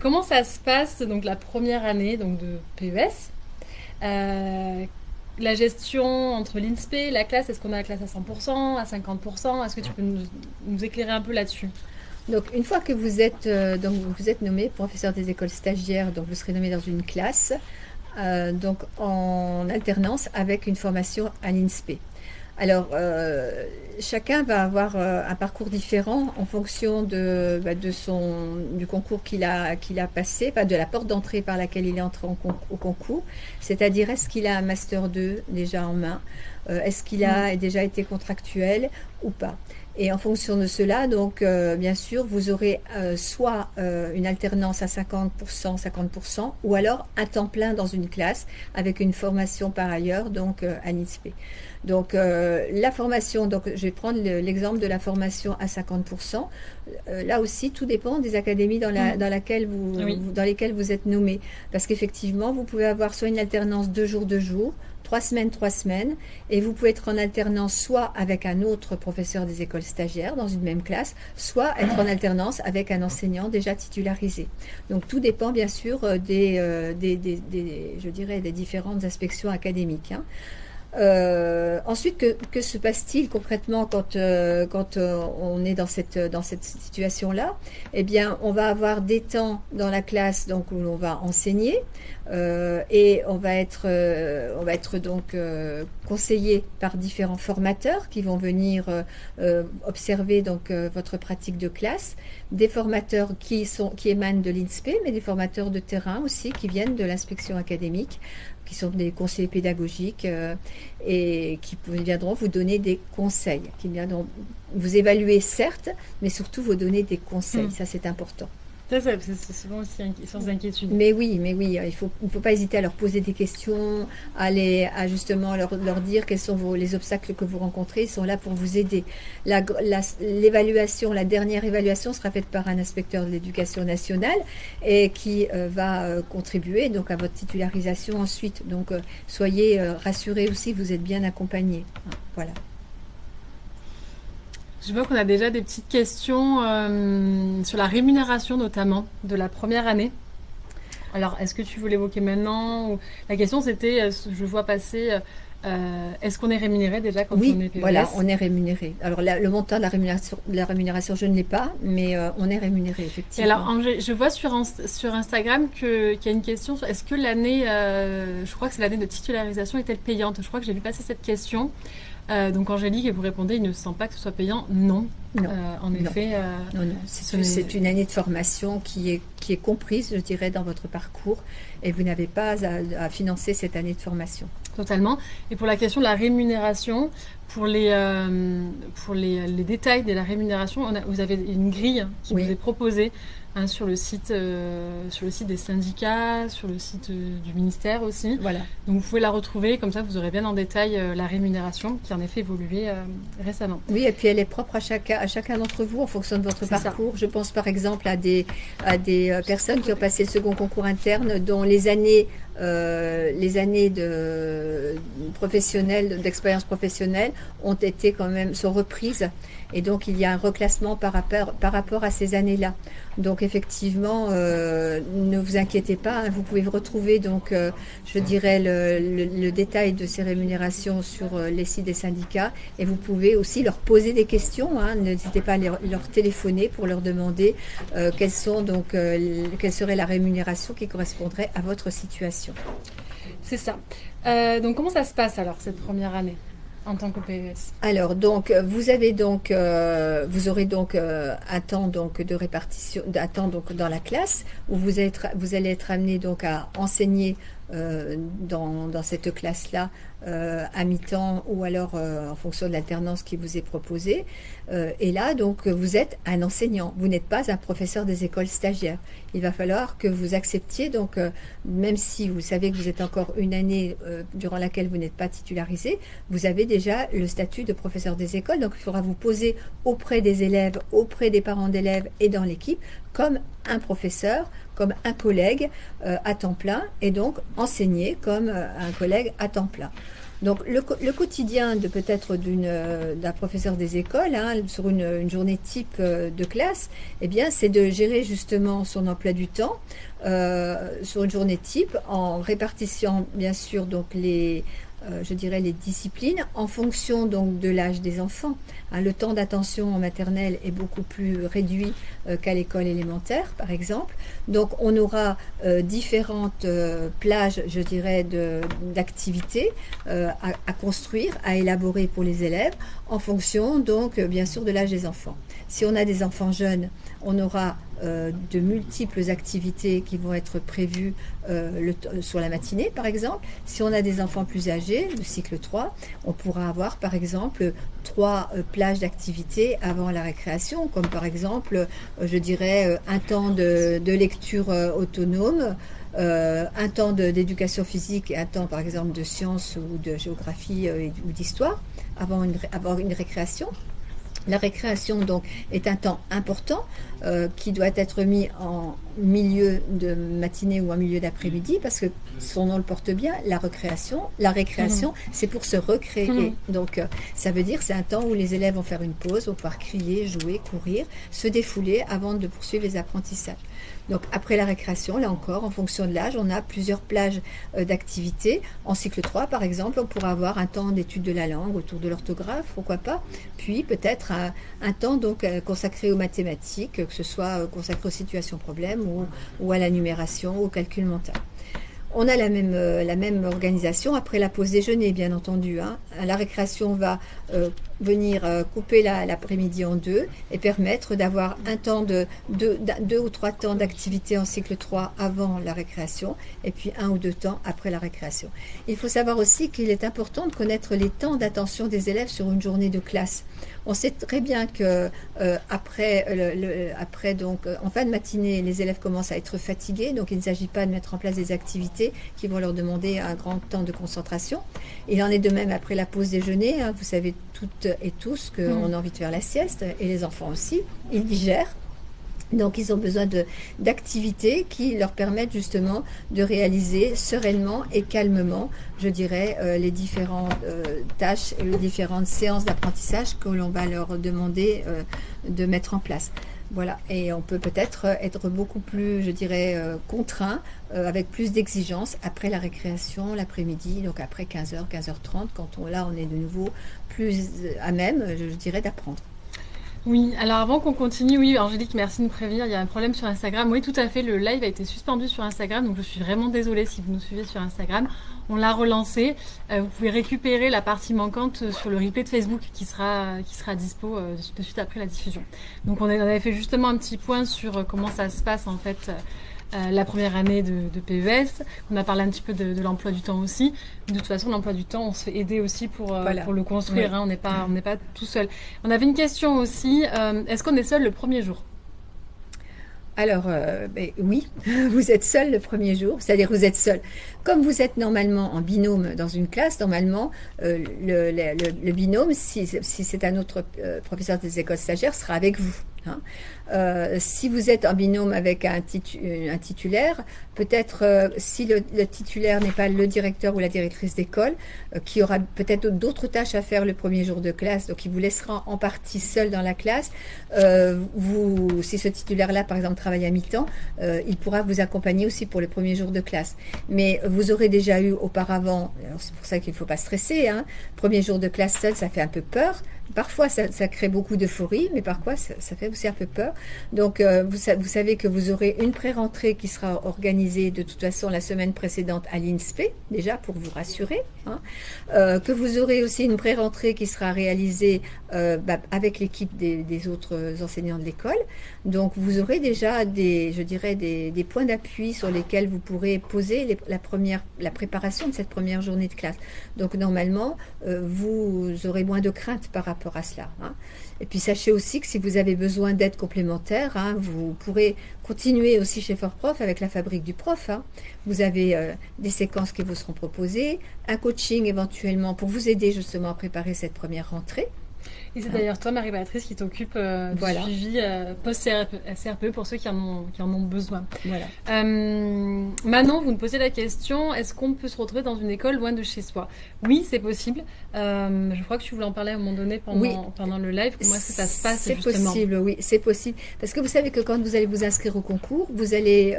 comment ça se passe donc la première année donc de PES la gestion entre l'INSPE, la classe, est-ce qu'on a la classe à 100%, à 50% Est-ce que tu peux nous, éclairer un peu là-dessus? Donc, une fois que vous êtes, donc, vous êtes nommé professeur des écoles stagiaires, donc vous serez nommé dans une classe, donc en alternance avec une formation à l'INSPE. Alors, euh, chacun va avoir euh, un parcours différent en fonction de, bah, de son, du concours qu'il a, qu'il a passé, de la porte d'entrée par laquelle il est entré au concours. C'est-à-dire, est-ce qu'il a un Master 2 déjà en main? Euh, Est-ce qu'il a mm. déjà été contractuel ou pas? Et en fonction de cela, donc bien sûr, vous aurez soit une alternance à 50%, 50%, ou alors un temps plein dans une classe avec une formation par ailleurs, donc à l'INSPE. Donc euh, la formation, donc je vais prendre l'exemple de la formation à 50%. Euh, là aussi, tout dépend des académies dans, la, mm. dans, laquelle vous, dans lesquelles vous êtes nommé. Parce qu'effectivement, vous pouvez avoir soit une alternance deux jours, deux jours, trois semaines, trois semaines, et vous pouvez être en alternance soit avec un autre professeur des écoles stagiaires dans une même classe, soit être en alternance avec un enseignant déjà titularisé. Donc tout dépend bien sûr euh, dirais, des différentes inspections académiques. Hein. Euh, ensuite, que, que se passe-t-il concrètement quand, euh, quand euh, on est dans cette, dans cette situation-là? Eh bien, on va avoir des temps dans la classe donc, où l'on va enseigner et on va être, on va être donc conseillé par différents formateurs qui vont venir observer donc, votre pratique de classe, des formateurs qui, sont, qui émanent de l'INSPE, mais des formateurs de terrain aussi qui viennent de l'inspection académique qui sont des conseillers pédagogiques euh, et qui viendront vous donner des conseils, qui viendront vous évaluer certes, mais surtout vous donner des conseils. Mm. Ça, c'est important. C'est souvent aussi sans inquiétude. Mais oui, mais oui, il faut, ne faut pas hésiter à leur poser des questions, à, à justement leur, leur dire quels sont vos, les obstacles que vous rencontrez. Ils sont là pour vous aider. L'évaluation, la, dernière évaluation sera faite par un inspecteur de l'éducation nationale et qui euh, va euh, contribuer donc à votre titularisation ensuite. Donc, euh, soyez rassurés aussi, vous êtes bien accompagnés. Voilà. Je vois qu'on a déjà des petites questions euh, sur la rémunération notamment de la première année. Alors, est-ce que tu veux l'évoquer maintenant La question c'était, euh, je vois passer, euh, est-ce qu'on est rémunéré déjà quand on est PES voilà, on est rémunéré. Alors, le montant de la rémunération, la rémunération je ne l'ai pas, mais on est rémunéré, effectivement. alors, je vois sur, sur Instagram qu'il y a une question, est-ce que l'année, je crois que c'est l'année de titularisation, est-elle payante? Je crois que j'ai vu passer cette question. Euh, donc Angélique, vous répondez, il ne sent pas que ce soit payant Non. Non. Euh, en effet. Euh, c'est une année de formation qui est, qui est comprise, je dirais, dans votre parcours et vous n'avez pas à, financer cette année de formation. Totalement. Et pour la question de la rémunération, pour les, pour les, les, détails de la rémunération, vous avez une grille qui vous est proposée Hein, sur, le site, euh, sur le site des syndicats, sur le site euh, du ministère aussi. Voilà. Donc vous pouvez la retrouver, comme ça vous aurez bien en détail euh, la rémunération qui en effet évolué récemment. Oui, et puis elle est propre à chacun, à chacun d'entre vous en fonction de votre parcours. Je pense par exemple à des, à des personnes qui ont passé le second concours interne dont les années les années de professionnelles, d'expérience professionnelle ont été quand même, sont reprises. Et donc, il y a un reclassement par rapport, à ces années-là. Donc, effectivement, euh, ne vous inquiétez pas. Hein. vous pouvez retrouver, donc, euh, je dirais, le, détail de ces rémunérations sur euh, les sites des syndicats. Et vous pouvez aussi leur poser des questions. Hein. N'hésitez pas à leur, téléphoner pour leur demander quelles sont, donc, quelle serait la rémunération qui correspondrait à votre situation. C'est ça. donc, comment ça se passe alors, cette première année en tant que PES Alors donc vous avez donc euh, vous aurez donc euh, un temps donc de répartition un temps donc dans la classe où vous êtes vous allez être amené donc à enseigner euh, dans, cette classe-là euh, à mi-temps ou alors euh, en fonction de l'alternance qui vous est proposée. et là, donc, vous êtes un enseignant. Vous n'êtes pas un professeur des écoles stagiaires. Il va falloir que vous acceptiez, donc, même si vous savez que vous êtes encore une année durant laquelle vous n'êtes pas titularisé, vous avez déjà le statut de professeur des écoles. Donc, il faudra vous poser auprès des élèves, auprès des parents d'élèves et dans l'équipe comme un professeur, comme un collègue euh, à temps plein et donc enseigner comme euh, un collègue à temps plein. Donc le, quotidien de peut-être euh, d'un professeur des écoles hein, sur une, journée type de classe, eh bien c'est de gérer justement son emploi du temps sur une journée type en répartissant bien sûr donc les euh, je dirais, les disciplines en fonction donc de l'âge des enfants. Hein, le temps d'attention en maternelle est beaucoup plus réduit euh, qu'à l'école élémentaire, par exemple. Donc, on aura euh, différentes plages, je dirais, d'activités à, à, construire, à élaborer pour les élèves, en fonction, donc, bien sûr, de l'âge des enfants. Si on a des enfants jeunes, on aura euh, de multiples activités qui vont être prévues euh, sur la matinée, par exemple. Si on a des enfants plus âgés, le cycle 3, on pourra avoir, par exemple, trois euh, plages d'activités avant la récréation, comme par exemple, je dirais, un temps de, lecture autonome, un temps d'éducation physique et un temps, par exemple, de sciences ou de géographie ou d'histoire avant une récréation. La récréation donc est un temps important euh, qui doit être mis en milieu de matinée ou en milieu d'après-midi parce que son nom le porte bien, la récréation. La récréation, mhm. c'est pour se recréer. Mhm. Donc euh, ça veut dire c'est un temps où les élèves vont faire une pause, vont pouvoir crier, jouer, courir, se défouler avant de poursuivre les apprentissages. Donc après la récréation, là encore, en fonction de l'âge, on a plusieurs plages euh, d'activités. En cycle 3, par exemple, on pourra avoir un temps d'étude de la langue autour de l'orthographe, pourquoi pas. Puis peut-être un, temps donc euh, consacré aux mathématiques, que ce soit euh, consacré aux situations problèmes ou, à la numération, au calcul mental. On a la même, la même organisation après la pause déjeuner, bien entendu. Hein. La récréation va venir euh, couper l'après-midi en deux et permettre d'avoir un temps de deux, ou trois temps d'activité en cycle 3 avant la récréation et puis un ou deux temps après la récréation. Il faut savoir aussi qu'il est important de connaître les temps d'attention des élèves sur une journée de classe. On sait très bien que euh, après, le, après donc euh, en fin de matinée, les élèves commencent à être fatigués, donc il ne s'agit pas de mettre en place des activités qui vont leur demander un grand temps de concentration. Il en est de même après la pause déjeuner. Hein. vous savez toutes et tous qu'on mm. a envie de faire la sieste, et les enfants aussi, ils digèrent. Donc ils ont besoin d'activités qui leur permettent justement de réaliser sereinement et calmement, je dirais, euh, les différentes euh, tâches et les différentes séances d'apprentissage que l'on va leur demander euh, de mettre en place. Voilà, et on peut peut-être être beaucoup plus, je dirais, contraint, avec plus d'exigences après la récréation, l'après-midi, donc après 15h, 15h30, quand on, là on est de nouveau plus à même, je dirais, d'apprendre. Oui, alors avant qu'on continue, oui, Angélique, merci de me prévenir, il y a un problème sur Instagram. Oui, tout à fait, le live a été suspendu sur Instagram, donc je suis vraiment désolée si vous nous suivez sur Instagram. On l'a relancé. Euh, vous pouvez récupérer la partie manquante sur le replay de Facebook qui sera, qui sera dispo euh, de suite après la diffusion. Donc on avait fait justement un petit point sur euh, comment ça se passe en fait euh, la première année de, PES. On a parlé un petit peu de, l'emploi du temps aussi. De toute façon, l'emploi du temps, on se fait aider aussi pour, euh, pour le construire. Hein. on n'est pas, on pas tout seul. On avait une question aussi. Euh, est-ce qu'on est seul le premier jour? Alors, ben, oui, vous êtes seul le premier jour, c'est-à-dire vous êtes seul. Comme vous êtes normalement en binôme dans une classe, normalement, le, le, binôme, si, c'est un autre professeur des écoles stagiaires, sera avec vous. Hein. Euh, si vous êtes en binôme avec un, titulaire, peut-être euh, si le, titulaire n'est pas le directeur ou la directrice d'école, euh, qui aura peut-être d'autres tâches à faire le premier jour de classe, donc il vous laissera en partie seul dans la classe. si ce titulaire-là, par exemple, travaille à mi-temps, il pourra vous accompagner aussi pour le premier jour de classe. Mais vous aurez déjà eu auparavant, c'est pour ça qu'il ne faut pas stresser, hein, premier jour de classe seul, ça fait un peu peur. Parfois, ça, crée beaucoup d'euphorie, mais parfois, ça, fait aussi un peu peur. Donc, euh, vous, vous, savez que vous aurez une pré-rentrée qui sera organisée de toute façon la semaine précédente à l'INSPE, déjà pour vous rassurer. Hein. Euh, que vous aurez aussi une pré-rentrée qui sera réalisée euh, bah, avec l'équipe des, autres enseignants de l'école. Donc, vous aurez déjà des, je dirais, des, points d'appui sur lesquels vous pourrez poser la, première, la préparation de cette première journée de classe. Donc, normalement, vous aurez moins de crainte par rapport à cela. Hein. Et puis sachez aussi que si vous avez besoin d'aide complémentaire, hein, vous pourrez continuer aussi chez Prof avec la fabrique du prof. Hein. Vous avez euh, des séquences qui vous seront proposées, un coaching éventuellement pour vous aider justement à préparer cette première rentrée. Et c'est d'ailleurs toi, Marie-Patrice, qui t'occupe euh, du suivi euh, post-CRPE pour ceux qui en ont, qui en ont besoin. Voilà. Euh, Manon, vous nous posez la question est-ce qu'on peut se retrouver dans une école loin de chez soi? Oui, c'est possible. je crois que tu voulais en parler à un moment donné pendant, pendant le live. Comment est-ce que ça se passe C'est possible, oui, c'est possible. Parce que vous savez que quand vous allez vous inscrire au concours, vous allez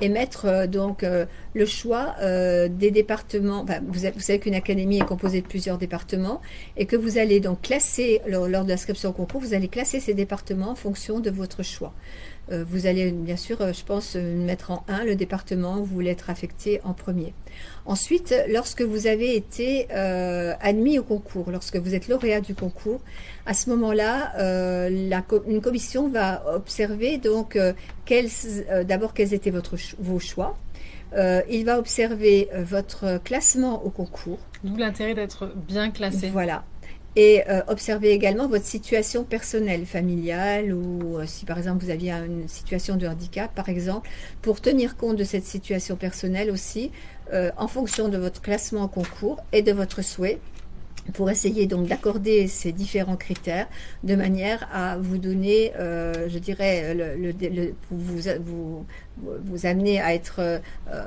émettre donc le choix des départements. vous, vous savez qu'une académie est composée de plusieurs départements et que vous allez donc classer lors, de l'inscription au concours, vous allez classer ces départements en fonction de votre choix. Euh, vous allez bien sûr, euh, je pense, euh, mettre en 1 le département où vous voulez être affecté en premier. Ensuite, lorsque vous avez été admis au concours, lorsque vous êtes lauréat du concours, à ce moment-là, une commission va observer donc d'abord quels étaient votre, vos choix. il va observer votre classement au concours. D'où l'intérêt d'être bien classé. Voilà et euh, observez également votre situation personnelle, familiale, ou euh, si par exemple vous aviez une situation de handicap, par exemple, pour tenir compte de cette situation personnelle aussi, euh, en fonction de votre classement au concours et de votre souhait, pour essayer donc d'accorder ces différents critères de manière à vous donner, je dirais, le, vous, vous, vous amener à être euh,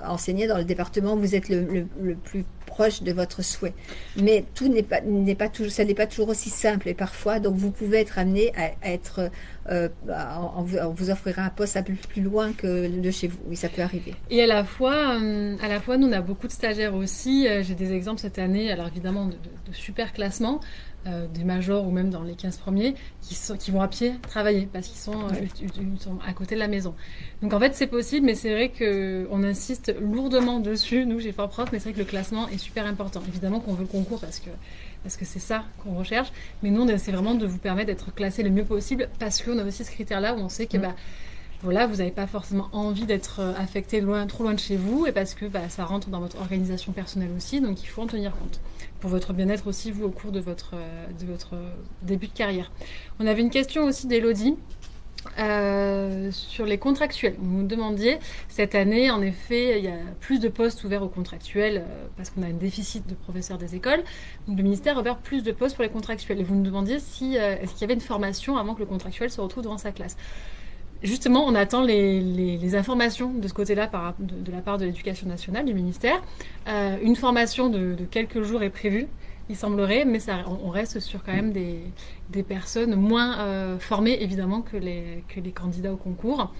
enseigné dans le département où vous êtes le, plus proche de votre souhait. Mais tout n'est pas, n'est pas toujours, ça n'est pas toujours aussi simple et parfois, donc vous pouvez être amené à, être, euh, on, vous offrira un poste un peu plus loin que de chez vous. Oui, ça peut arriver. Et à la fois, euh, à la fois, nous on a beaucoup de stagiaires aussi. J'ai des exemples cette année, alors évidemment de, de super classements. Euh, des majors ou même dans les 15 premiers qui, sont, qui vont à pied travailler parce qu'ils sont, euh, sont, à côté de la maison. Donc en fait c'est possible mais c'est vrai qu'on insiste lourdement dessus, nous j'ai Fort Prof, mais c'est vrai que le classement est super important. Évidemment qu'on veut le concours parce que parce que c'est ça qu'on recherche, mais nous on essaie vraiment de vous permettre d'être classé le mieux possible parce qu'on a aussi ce critère-là où on sait que bah, voilà, vous n'avez pas forcément envie d'être euh, affecté loin, trop loin de chez vous et parce que bah, ça rentre dans votre organisation personnelle aussi, donc il faut en tenir compte pour votre bien-être aussi, vous, au cours de votre, euh, votre début de carrière. On avait une question aussi d'Elodie. Euh, sur les contractuels, vous nous demandiez, cette année, en effet, il y a plus de postes ouverts aux contractuels parce qu'on a un déficit de professeurs des écoles. Donc le ministère a ouvert plus de postes pour les contractuels. Et vous nous demandiez si, est-ce qu'il y avait une formation avant que le contractuel se retrouve devant sa classe. Justement, on attend les, informations de ce côté-là de, la part de l'éducation nationale, du ministère. Euh, une formation de, quelques jours est prévue, il semblerait, mais ça, on, reste sur quand même des, personnes moins euh, formées, évidemment, que les, candidats au concours,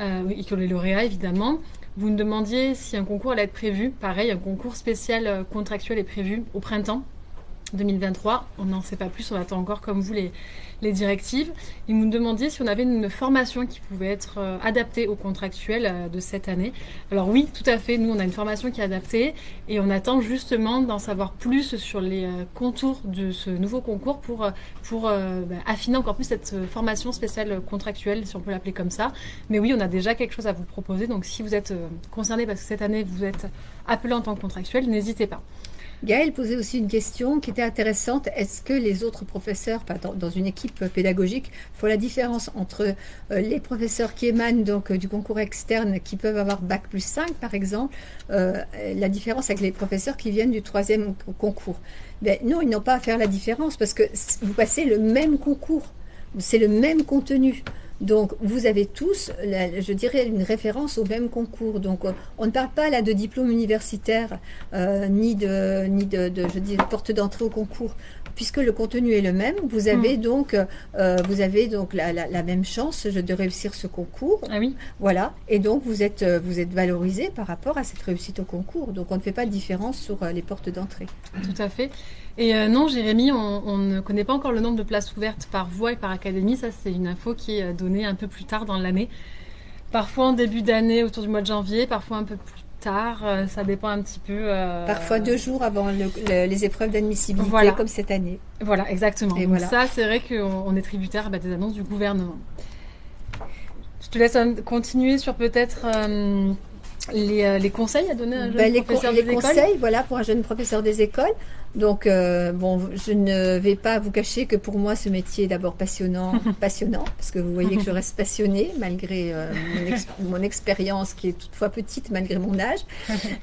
euh, et que les lauréats, évidemment. Vous me demandiez si un concours allait être prévu. Pareil, un concours spécial contractuel est prévu au printemps 2023. On n'en sait pas plus, on attend encore, comme vous, les directives. Ils nous demandaient si on avait une formation qui pouvait être euh, adaptée au contractuel euh, de cette année. Alors oui, tout à fait. Nous, on a une formation qui est adaptée et on attend justement d'en savoir plus sur les euh, contours de ce nouveau concours pour, pour bah, affiner encore plus cette formation spéciale contractuelle, si on peut l'appeler comme ça. Mais oui, on a déjà quelque chose à vous proposer. Donc si vous êtes concerné parce que cette année, vous êtes appelé en tant que contractuel, n'hésitez pas. Gaël posait aussi une question qui était intéressante. Est-ce que les autres professeurs, dans une équipe pédagogique, font la différence entre euh, les professeurs qui émanent donc euh, du concours externe, qui peuvent avoir bac plus 5 par exemple, euh, la différence avec les professeurs qui viennent du troisième concours? Ben, Non, ils n'ont pas à faire la différence parce que vous passez le même concours, c'est le même contenu. Donc, vous avez tous, je dirais, une référence au même concours. Donc, on ne parle pas là de diplôme universitaire, euh, ni de, ni de, je dis, porte d'entrée au concours, puisque le contenu est le même. Vous avez hmm. donc, euh, vous avez donc la, même chance de réussir ce concours. Ah oui. Voilà. Et donc, vous êtes, vous êtes valorisé par rapport à cette réussite au concours. Donc, on ne fait pas de différence sur euh, les portes d'entrée. Tout à fait. Et euh, non, Jérémy, on, ne connaît pas encore le nombre de places ouvertes par voie et par académie. Ça, c'est une info qui est euh, donnée un peu plus tard dans l'année. Parfois en début d'année, autour du mois de janvier, parfois un peu plus tard. Euh, ça dépend un petit peu. Parfois deux jours avant les épreuves d'admissibilité, comme cette année. Voilà, exactement. Et voilà. ça, c'est vrai qu'on est tributaire bah, des annonces du gouvernement. Je te laisse continuer sur peut-être les, conseils à donner à un jeune bah, professeur des écoles. Les conseils, voilà, pour un jeune professeur des écoles. Donc, euh, bon, je ne vais pas vous cacher que pour moi, ce métier est d'abord passionnant, passionnant, parce que vous voyez que je reste passionnée malgré euh, mon, expérience qui est toutefois petite malgré mon âge.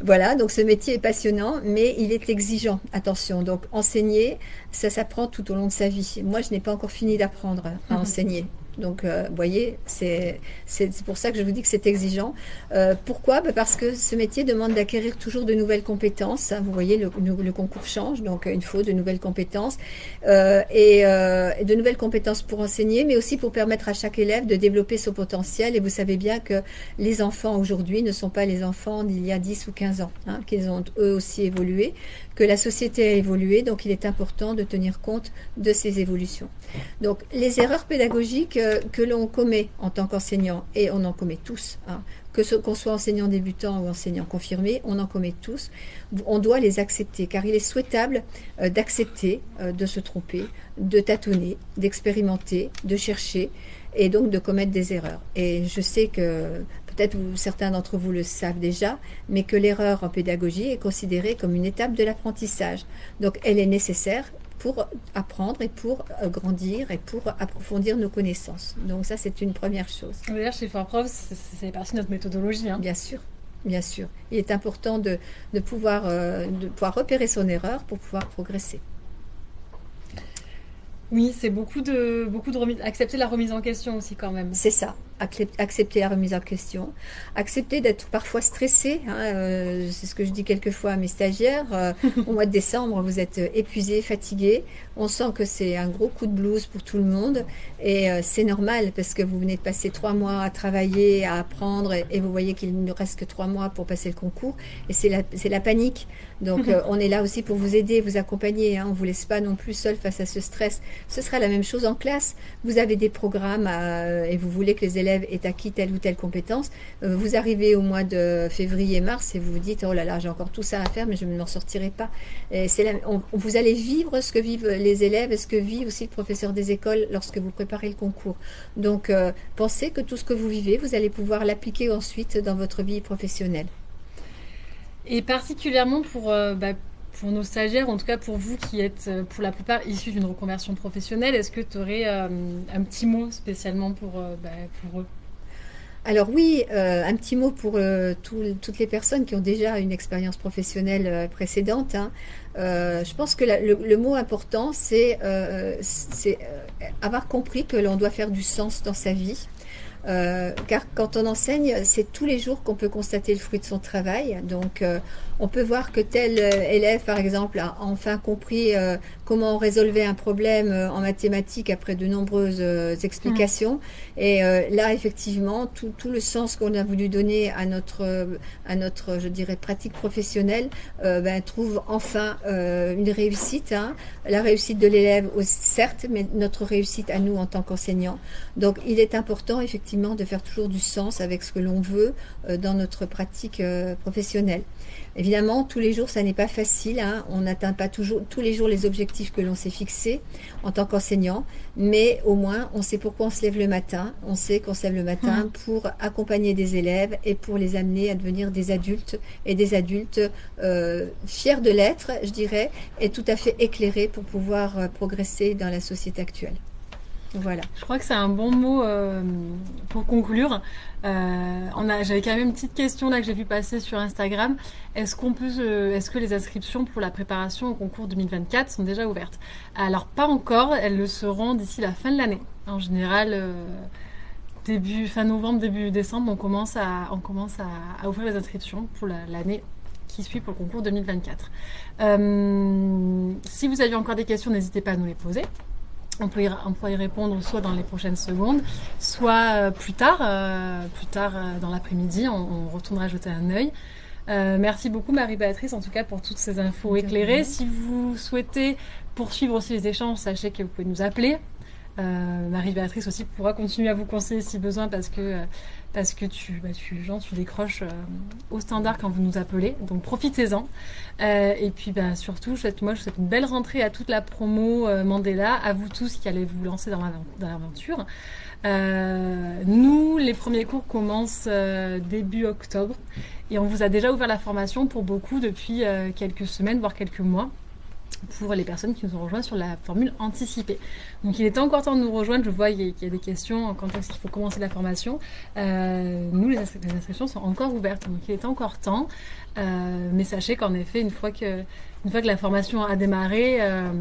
Voilà, donc ce métier est passionnant, mais il est exigeant. Attention, donc enseigner, ça s'apprend tout au long de sa vie. Moi, je n'ai pas encore fini d'apprendre à enseigner. Donc, euh, vous voyez, c'est pour ça que je vous dis que c'est exigeant. Euh, pourquoi? Bah, Parce que ce métier demande d'acquérir toujours de nouvelles compétences. Vous voyez, le, concours change, donc il faut de nouvelles compétences. Euh, et, et, de nouvelles compétences pour enseigner, mais aussi pour permettre à chaque élève de développer son potentiel. Et vous savez bien que les enfants aujourd'hui ne sont pas les enfants d'il y a 10 ou 15 ans, hein, qu'ils ont eux aussi évolué, que la société a évolué, donc il est important de tenir compte de ces évolutions. Donc les erreurs pédagogiques euh, que l'on commet en tant qu'enseignant, et on en commet tous, hein, que qu'on soit enseignant débutant ou enseignant confirmé, on en commet tous, on doit les accepter, car il est souhaitable euh, d'accepter euh, de se tromper, de tâtonner, d'expérimenter, de chercher, et donc de commettre des erreurs. Et je sais que peut-être certains d'entre vous le savent déjà, mais que l'erreur en pédagogie est considérée comme une étape de l'apprentissage. Donc elle est nécessaire pour apprendre et pour euh, grandir et pour approfondir nos connaissances. Donc ça, c'est une première chose. D'ailleurs, chez Prof, c'est partie de notre méthodologie. Hein. Bien sûr, bien sûr. Il est important de, pouvoir, euh, de pouvoir repérer son erreur pour pouvoir progresser. Oui, c'est beaucoup de, beaucoup de remise, accepter la remise en question aussi quand même. C'est ça accepter la remise en question, accepter d'être parfois stressé. Hein, euh, c'est ce que je dis quelquefois à mes stagiaires. Euh, au mois de décembre, vous êtes épuisé, fatigué. On sent que c'est un gros coup de blues pour tout le monde. Et euh, c'est normal parce que vous venez de passer trois mois à travailler, à apprendre, et, vous voyez qu'il ne reste que trois mois pour passer le concours. Et c'est la, la panique. Donc on est là aussi pour vous aider, vous accompagner. Hein. On ne vous laisse pas non plus seul face à ce stress. Ce sera la même chose en classe. Vous avez des programmes et vous voulez que les élèves est acquis telle ou telle compétence, euh, vous arrivez au mois de février-mars et vous vous dites, oh là là, j'ai encore tout ça à faire, mais je ne m'en sortirai pas. Et vous allez vivre ce que vivent les élèves et ce que vit aussi le professeur des écoles lorsque vous préparez le concours. Donc, euh, pensez que tout ce que vous vivez, vous allez pouvoir l'appliquer ensuite dans votre vie professionnelle. Et particulièrement pour, euh, bah, pour nos stagiaires, en tout cas pour vous qui êtes pour la plupart issus d'une reconversion professionnelle, est-ce que tu aurais un petit mot spécialement pour, bah, pour eux? Alors oui, euh, un petit mot pour euh, toutes les personnes qui ont déjà une expérience professionnelle euh, précédente. Hein. je pense que le, mot important, c'est avoir compris que l'on doit faire du sens dans sa vie. car quand on enseigne, c'est tous les jours qu'on peut constater le fruit de son travail. Donc, on peut voir que tel élève, par exemple, a enfin compris comment on résolvait un problème euh, en mathématiques après de nombreuses euh, explications. Mm. Et euh, là, effectivement, tout, tout le sens qu'on a voulu donner à notre, à notre, je dirais, pratique professionnelle, ben, trouve enfin une réussite. Hein. La réussite de l'élève, certes, mais notre réussite à nous en tant qu'enseignants. Donc, il est important, effectivement, de faire toujours du sens avec ce que l'on veut dans notre pratique professionnelle. Évidemment, tous les jours, ça n'est pas facile. Hein. On n'atteint pas toujours tous les jours les objectifs que l'on s'est fixés en tant qu'enseignant, mais au moins, on sait pourquoi on se lève le matin. On sait qu'on se lève le matin hum. pour accompagner des élèves et pour les amener à devenir des adultes et des adultes euh, fiers de l'être, je dirais, et tout à fait éclairés pour pouvoir euh, progresser dans la société actuelle. Voilà. Je crois que c'est un bon mot euh, pour conclure. Euh, j'avais quand même une petite question là que j'ai vu passer sur Instagram. Est-ce qu'on est-ce que les inscriptions pour la préparation au concours 2024 sont déjà ouvertes? Alors pas encore. Elles le seront d'ici la fin de l'année. En général, euh, début fin novembre, début décembre, on commence à, on commence à, ouvrir les inscriptions pour l'année qui suit pour le concours 2024. si vous avez encore des questions, n'hésitez pas à nous les poser. On peut, y, y répondre soit dans les prochaines secondes, soit euh, plus tard, euh, plus tard euh, dans l'après-midi, on, retournera jeter un œil. merci beaucoup Marie-Béatrice en tout cas pour toutes ces infos éclairées. Si vous souhaitez poursuivre aussi les échanges, sachez que vous pouvez nous appeler. Marie-Béatrice aussi pourra continuer à vous conseiller si besoin parce que parce que tu, bah, tu, genre, tu décroches euh, au standard quand vous nous appelez. Donc profitez-en. Euh, et puis bah, surtout, je souhaite, moi, je souhaite une belle rentrée à toute la promo euh, Mandela, à vous tous qui allez vous lancer dans l'aventure. nous, les premiers cours commencent début octobre et on vous a déjà ouvert la formation pour beaucoup depuis quelques semaines, voire quelques mois. Pour les personnes qui nous ont rejoints sur la formule anticipée. Donc il est encore temps de nous rejoindre. Je vois qu'il y a des questions quand est-ce qu'il faut commencer la formation. Euh, nous, les, inscriptions sont encore ouvertes, donc il est encore temps. Euh, mais sachez qu'en effet, une fois que, une fois que la formation a démarré, euh,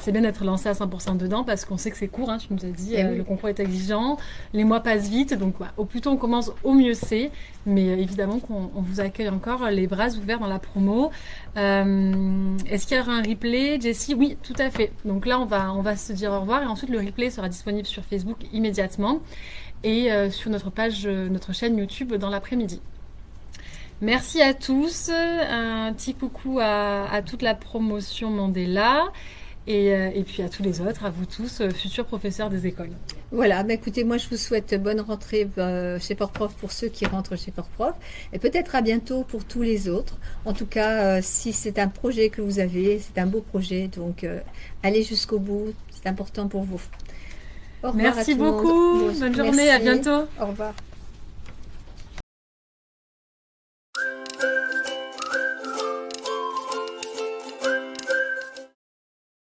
c'est bien d'être lancé à 100% dedans parce qu'on sait que c'est court, hein, tu nous as dit, eh euh, le concours est exigeant, les mois passent vite, donc au plus tôt on commence, au mieux c'est. Mais euh, évidemment qu'on vous accueille encore les bras ouverts dans la promo. Euh, est-ce qu'il y aura un replay, Jessie? Oui, tout à fait. Donc là, on va, on va se dire au revoir et ensuite le replay sera disponible sur Facebook immédiatement et sur notre page, notre chaîne YouTube dans l'après-midi. Merci à tous. Un petit coucou à, à toute la promotion Mandela. Euh, et, puis à tous les autres, à vous tous, euh, futurs professeurs des écoles. Voilà, bah écoutez, moi je vous souhaite bonne rentrée euh, chez Port-Prof pour ceux qui rentrent chez Port-Prof et peut-être à bientôt pour tous les autres. En tout cas, si c'est un projet que vous avez, c'est un beau projet, donc allez jusqu'au bout, c'est important pour vous. Merci beaucoup, bonne journée, à bientôt. Au revoir.